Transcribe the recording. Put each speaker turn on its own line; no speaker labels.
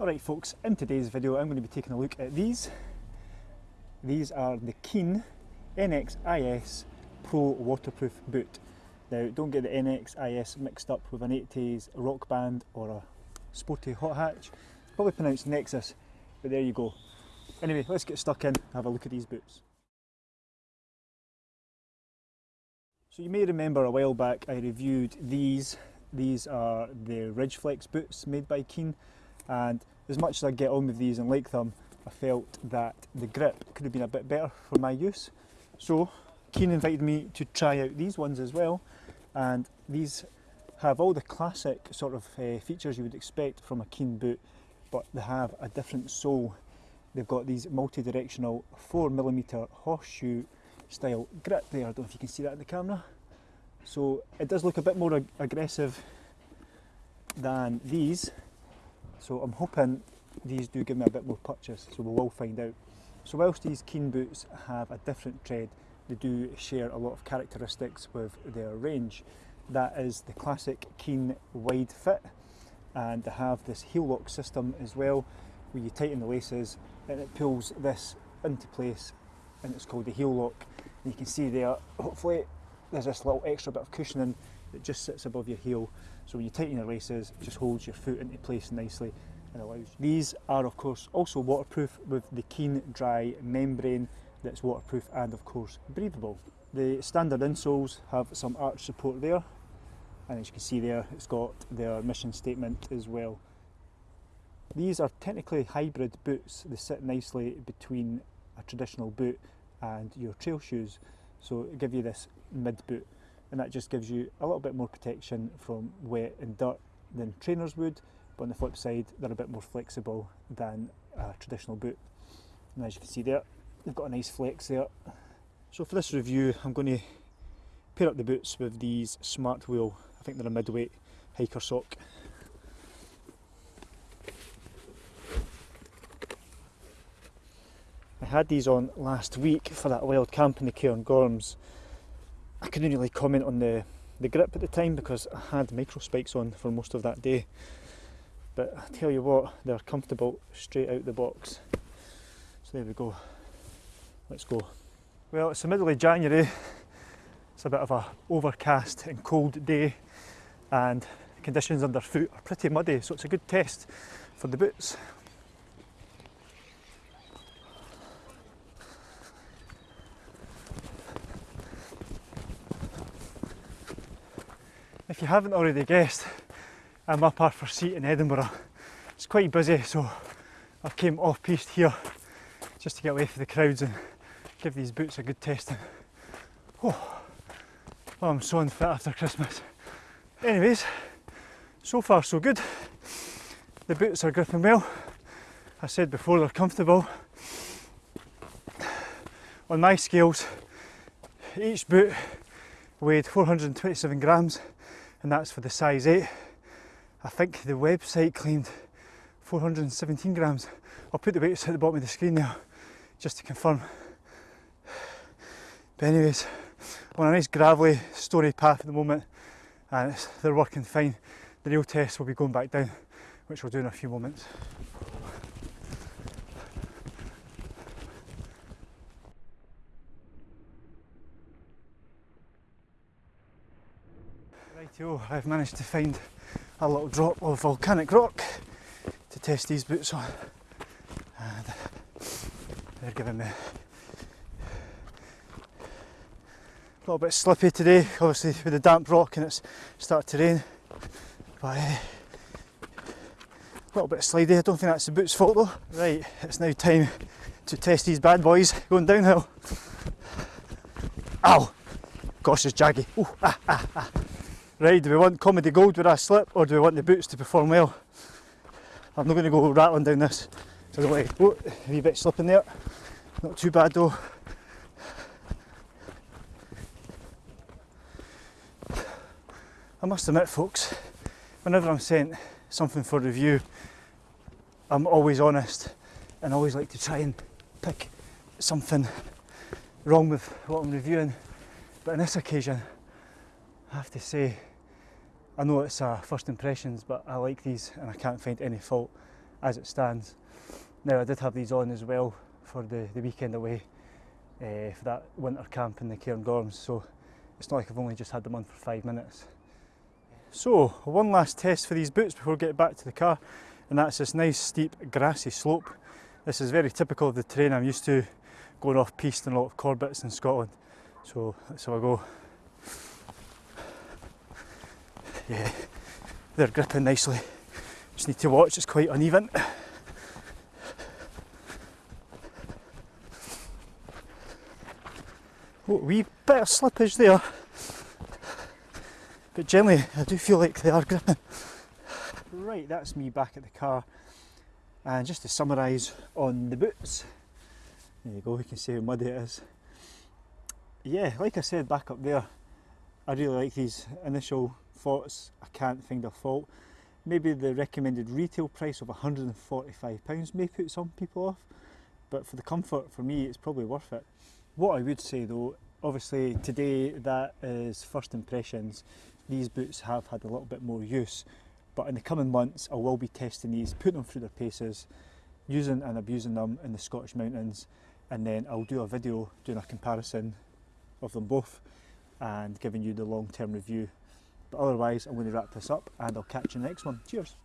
Alright folks, in today's video I'm going to be taking a look at these. These are the Keen NXIS Pro Waterproof Boot. Now don't get the NXIS mixed up with an 80s rock band or a sporty hot hatch. Probably pronounced Nexus, but there you go. Anyway, let's get stuck in and have a look at these boots. So you may remember a while back I reviewed these. These are the Ridgeflex boots made by Keen and as much as I get on with these and like them, I felt that the grip could have been a bit better for my use. So Keen invited me to try out these ones as well and these have all the classic sort of uh, features you would expect from a Keen boot but they have a different sole. They've got these multi-directional 4mm horseshoe style grip there, I don't know if you can see that in the camera. So it does look a bit more ag aggressive than these So I'm hoping these do give me a bit more purchase, so we will find out. So whilst these Keen boots have a different tread, they do share a lot of characteristics with their range. That is the classic Keen wide fit, and they have this heel lock system as well, where you tighten the laces and it pulls this into place, and it's called the heel lock. And you can see there, hopefully there's this little extra bit of cushioning that just sits above your heel. So when you tighten your laces, it just holds your foot into place nicely and allows. These are of course also waterproof with the keen dry membrane that's waterproof and of course breathable. The standard insoles have some arch support there and as you can see there it's got their mission statement as well. These are technically hybrid boots, they sit nicely between a traditional boot and your trail shoes. So give you this mid boot and that just gives you a little bit more protection from wet and dirt than trainers would but on the flip side they're a bit more flexible than a traditional boot. And as you can see there they've got a nice flex there. So for this review I'm going to pair up the boots with these smart wheel I think they're a midweight hiker sock. Had these on last week for that wild camp in the Cairngorms I couldn't really comment on the, the grip at the time because I had micro spikes on for most of that day. But I tell you what, they're comfortable straight out the box. So there we go. Let's go. Well, it's the middle of January. It's a bit of a overcast and cold day and conditions underfoot are pretty muddy, so it's a good test for the boots. If you haven't already guessed, I'm up Arthur's Seat in Edinburgh. It's quite busy, so I've came off piste here just to get away from the crowds and give these boots a good testing. Oh, oh I'm so unfit after Christmas. Anyways, so far so good. The boots are gripping well. I said before they're comfortable. On my scales, each boot weighed 427 grams and that's for the size 8. I think the website claimed 417 grams. I'll put the weights at the bottom of the screen now just to confirm. But anyways, I'm on a nice gravelly story path at the moment and they're working fine. The real test will be going back down, which we'll do in a few moments. Rightio, I've managed to find a little drop of volcanic rock to test these boots on. And they're giving me a little bit slippy today, obviously with the damp rock and it's started to rain. But uh, a little bit slidey, I don't think that's the boot's fault though. Right, it's now time to test these bad boys going downhill. Ow! Gosh, it's jaggy. Ooh, ah, ah, ah. Right, do we want comedy gold where I slip or do we want the boots to perform well? I'm not going to go rattling down this. So don't to, oh, a wee bit slipping there. Not too bad though. I must admit folks, whenever I'm sent something for review, I'm always honest and always like to try and pick something wrong with what I'm reviewing. But on this occasion, I have to say I know it's uh, first impressions, but I like these and I can't find any fault as it stands. Now I did have these on as well for the, the weekend away uh, for that winter camp in the Cairngorms so it's not like I've only just had them on for five minutes. So one last test for these boots before we get back to the car and that's this nice steep grassy slope. This is very typical of the terrain I'm used to going off piste and a lot of Corbetts in Scotland. So that's how I go. Yeah, they're gripping nicely. Just need to watch, it's quite uneven. Oh, wee bit of slippage there. But generally I do feel like they are gripping. Right, that's me back at the car. And just to summarise on the boots, there you go, you can see how muddy it is. Yeah, like I said back up there, I really like these initial thoughts. I can't find a fault. Maybe the recommended retail price of £145 may put some people off, but for the comfort, for me, it's probably worth it. What I would say though, obviously today that is first impressions. These boots have had a little bit more use, but in the coming months I will be testing these, putting them through their paces, using and abusing them in the Scottish mountains, and then I'll do a video doing a comparison of them both and giving you the long-term review. But otherwise, I'm going to wrap this up and I'll catch you next one. Cheers!